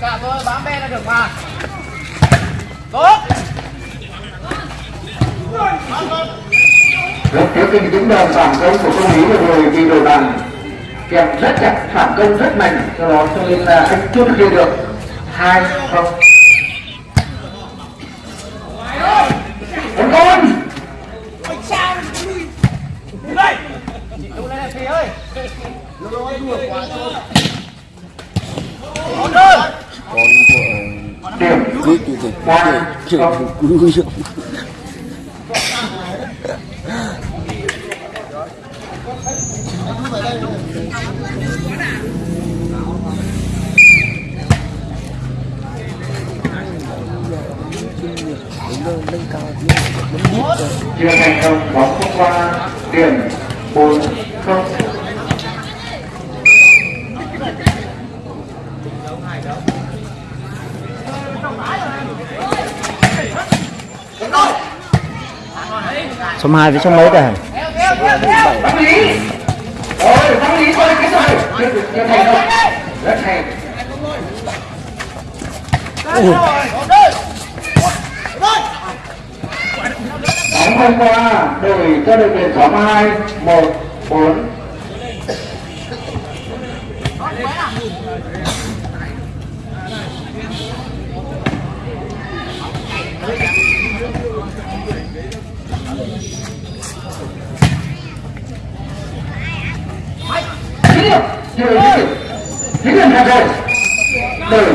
cả thôi bám bên là được mà. Tốt. Rất thiếu kinh chứng đòn phản công của công lý vừa rồi bị đổi bàn kèm rất chặt phản công rất mạnh. Do đó cho nên là anh chưa thực hiện được hai không. Một con đúng lên phi ơi. Ổn hơn con của cứ thế từ ba chưa không cứ chưa thành công, bóng qua điểm bốn, không. Số 2 với số mấy đây Tâm lý Bóng không qua Đổi cho đội tuyển số 2 1 4 Chín điểm Chưa điểm Chín điểm thật rồi Đổi 5 1 Bóng nhảy và nhảy thành công Rất đẹp Đổi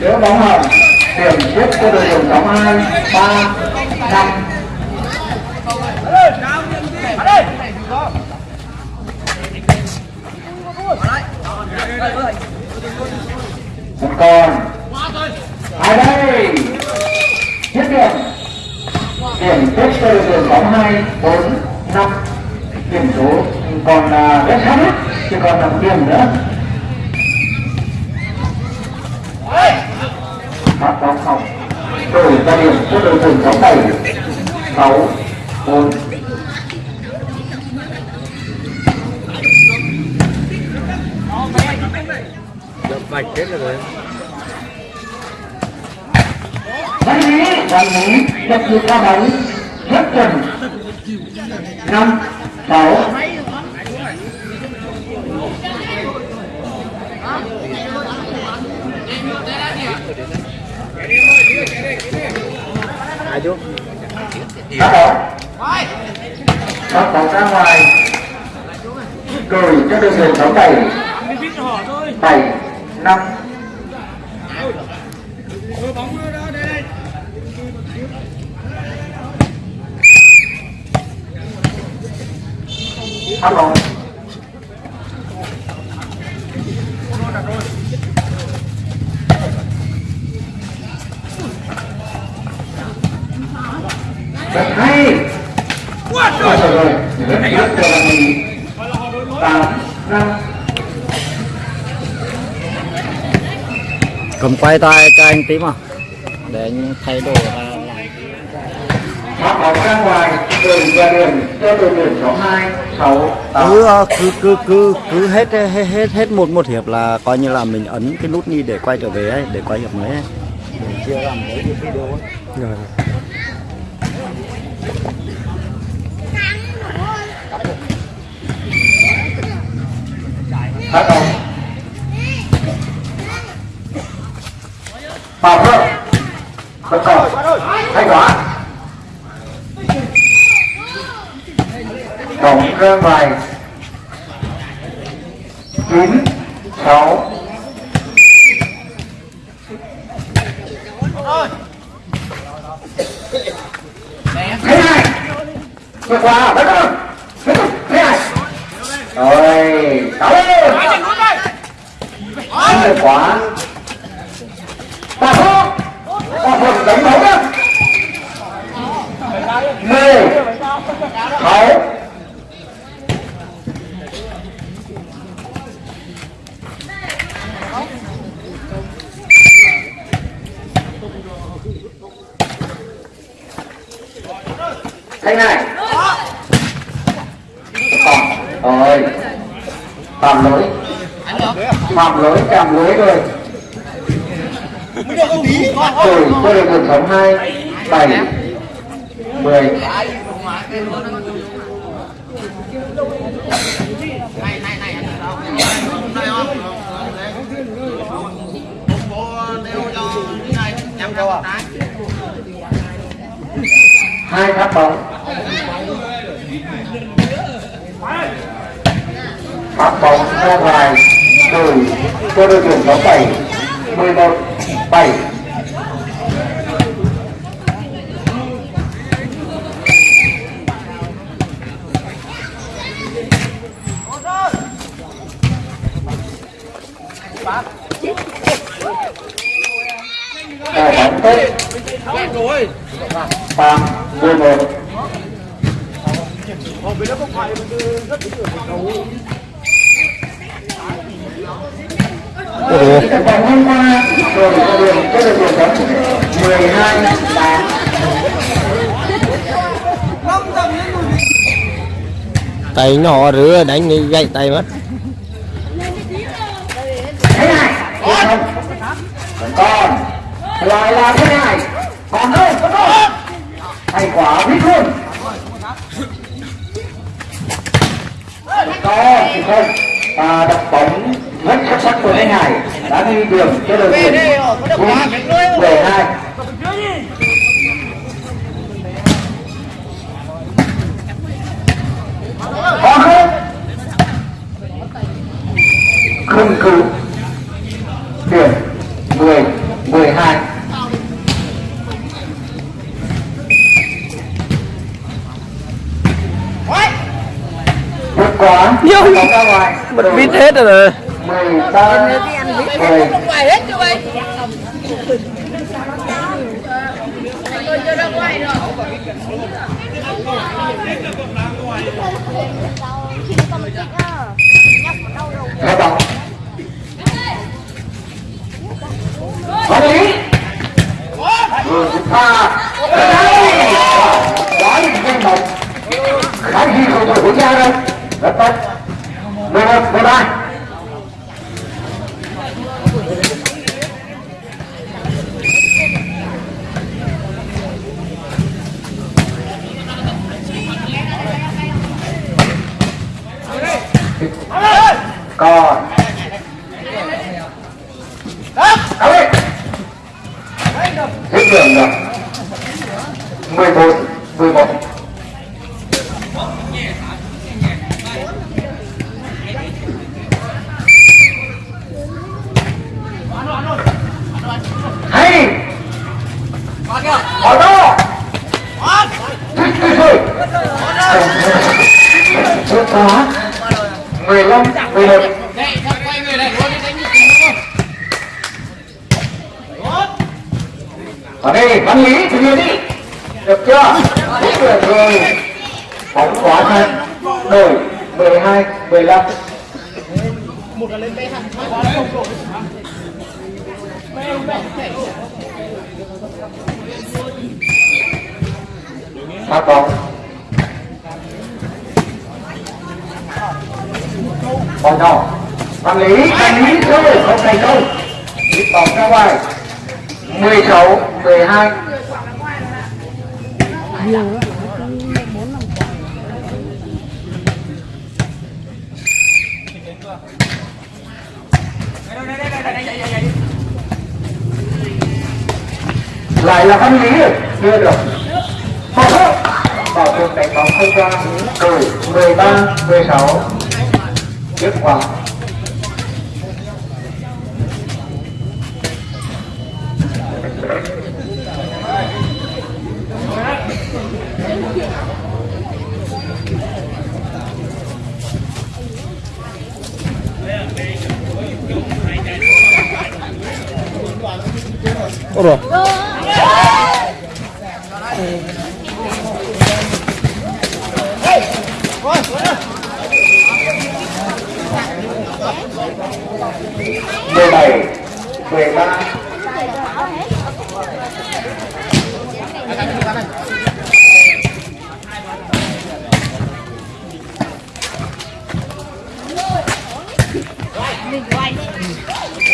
Nếu bóng hồng, điểm tiếp cho đội tuyển nhóm 2, 3, 5. Một con. Ai đây? Tiếp điểm. Điểm tiếp cho đội tuyển bóng hai bốn Điểm số còn là rất hết, chỉ còn 5 điểm nữa. phát bóng không đổi ra điểm cho đội tuyển nhóm bảy. Sáu bốn. Vạch hết rồi văn lý văn lý nhập được qua bóng rất chuẩn. Năm sáu ai chú phát bóng bóng ra ngoài Cười cho đội tuyển số bảy bảy năm phát rất hay quá trời rồi rất rất là tám cầm quay tay cho anh tí mà. Để anh thay đồ ra làm bắt bóng ra ngoài tám cứ ờ, cứ cứ cứ cứ hết hết hết hết một một hiệp là coi như là mình ấn cái nút đi để quay trở về ấy để quay hiệp mới ấy. mình chưa làm mấy cái video ấy. Rồi. Phát bóng bảo vợ vẫn còn hay quá tổng ra bài chín sáu. Thế này. Vừa qua bắt đầu thế này. Rồi sáu. Lên quá thanh này. Còn rồi phạm lỗi. Phạm lỗi cảm lỗi rồi. Rồi tôi được một sống hai, bảy, mười. Hai phát bóng này này anh đâu đây không bộ đeo cho cái này nhắm cho trái hai phát bóng. Phát bóng ra ngoài rồi. Cho đội tuyển số bảy bảy Đá bóng tốt Phạm 11 Ồ, Vòng hôm qua rồi có được đường bóng 12 8 tay nhỏ rửa đánh đi gãy tay mất. Thế này không? Còn lại là thế này. Còn đâu còn hay quá biết luôn có thì không à, đập bóng rất xuất sắc của thế này đã đi đường cho đội tuyển mười hai. Không? Cứu. Điểm ngoài bật vít hết rồi chưa ra ngoài rồi hai bóng có lý vừa pha quá những danh động khá gì không phải của cha đâu rất tốt. Mười một mười ba còn. Đâu Hết đường rồi. 11 ở đây văn lý thì hiện đi. Được chưa? Đúng người người bóng quá thân đổi 12 15 một là phát bóng bóng nhỏ. Văn lý văn lý, thôi, không thành đâu ít bóng ra ngoài. 16 12 lại là văn lý à? chưa được. Bảo trường đánh bóng không ra. Từ 13 16 kết quả. Ôi rồi mười bảy mười ba.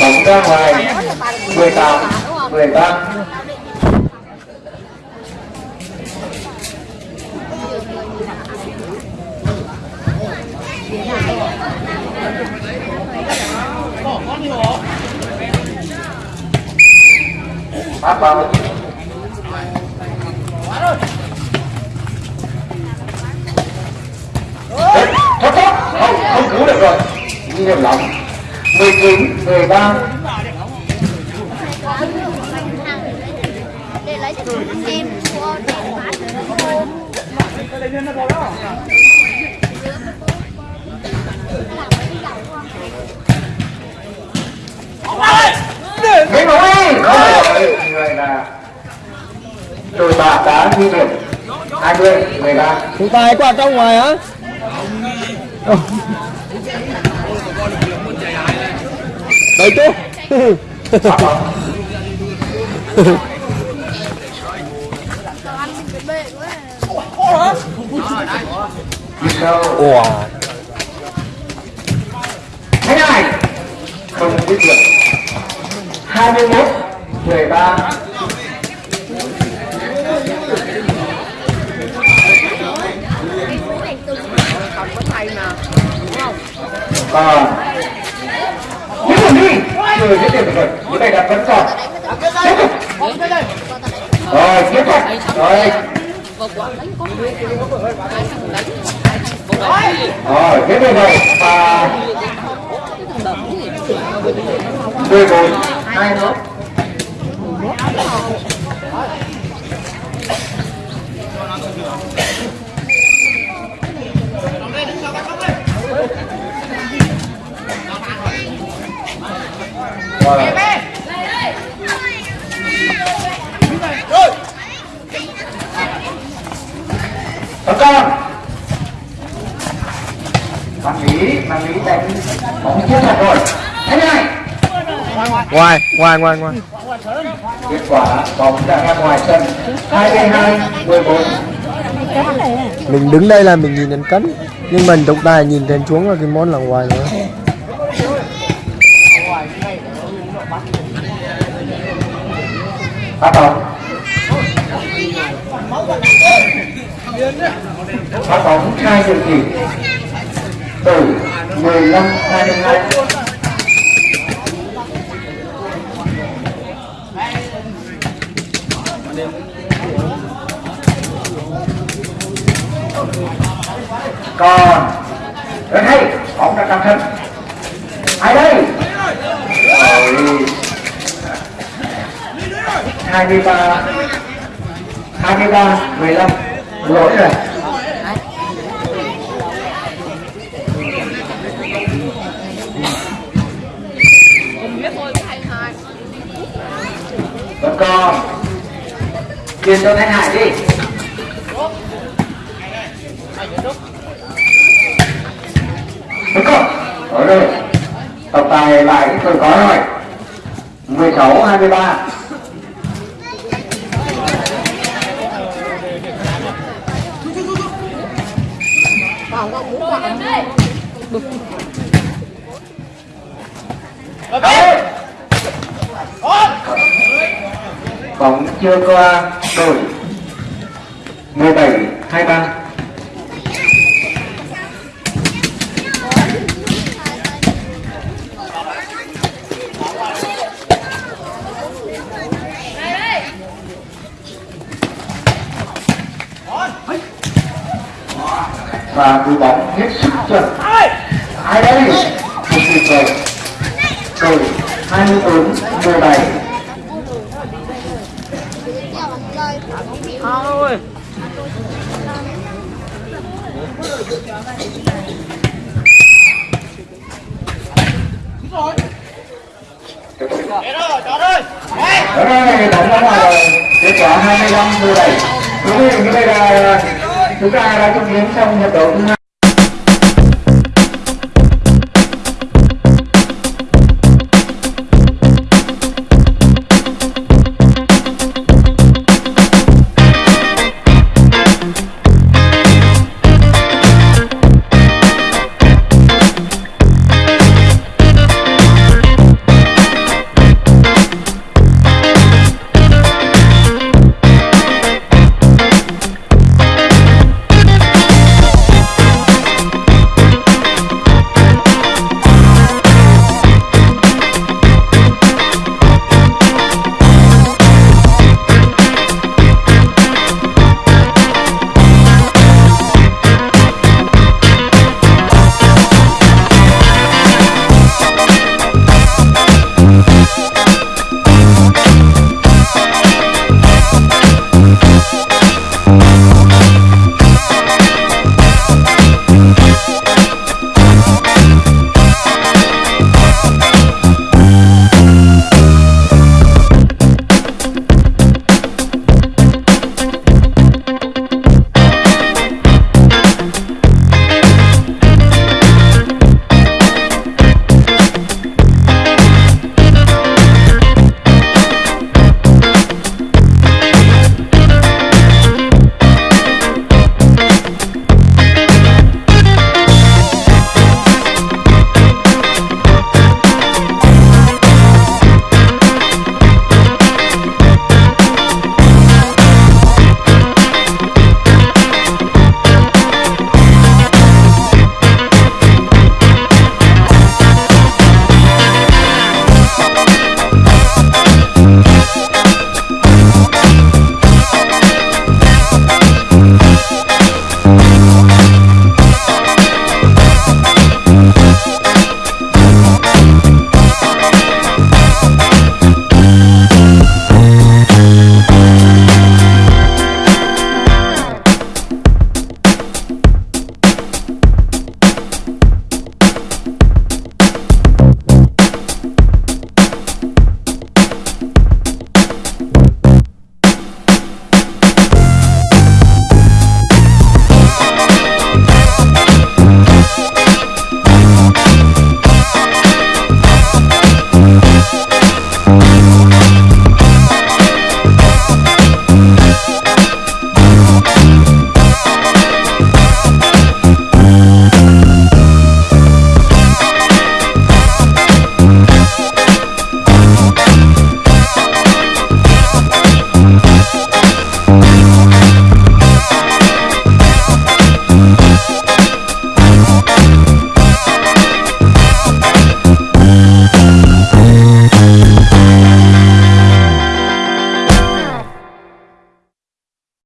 Bóng ra ngoài mười tám mười ba phát bóng thoát thoát, không không cứu được rồi. Nhiều lắm. 19 13 để lấy cho em của để bán Thế mà ơi rồi người là đội bạc đã ghi điểm 20 13 Thủ tài qua trong ngoài hả Đấy chú phát Ủa? Thế này. Không biết được. 21 13 ờ. còn những người đi chưa hết điểm rồi như vậy là vẫn còn. Tiếp tục. Rồi, tiếp tục. Rồi rồi cái tục rồi và mười bốn hai nữa. Rồi. Bạn Lý, bạn Lý đánh bóng chiến thuật rồi. Thế này. Ngoài ngoài ngoài ngoài. Kết quả bóng đã ra ngoài sân. 22 14 Mình đứng đây là mình nhìn đến cấn Nhưng mình trọng tài nhìn trên xuống là cái món là ngoài nữa Phát bóng Phát bóng hai đường chỉ Từ 15 22 còn, rất hay, bóng đã trong sân ai đây? Rồi hai mươi ba, hai mươi ba, mười lăm. Lỗi rồi. Con. Còn truyền cho thanh hải đi. Đúng không? Ở rồi Tổng tài lại tôi có rồi. 16 23 Bóng chưa qua, đội 17 23 và cú bóng hết sức chuẩn. Ai đây một tuyệt vời. Rồi 24 17 Thôi rồi. tục Ở đây tổng thống rồi, kết quả 25 mười bảy. Quý vị, như vậy là chúng ta đã chứng kiến xong hiệp đấu thứ hai.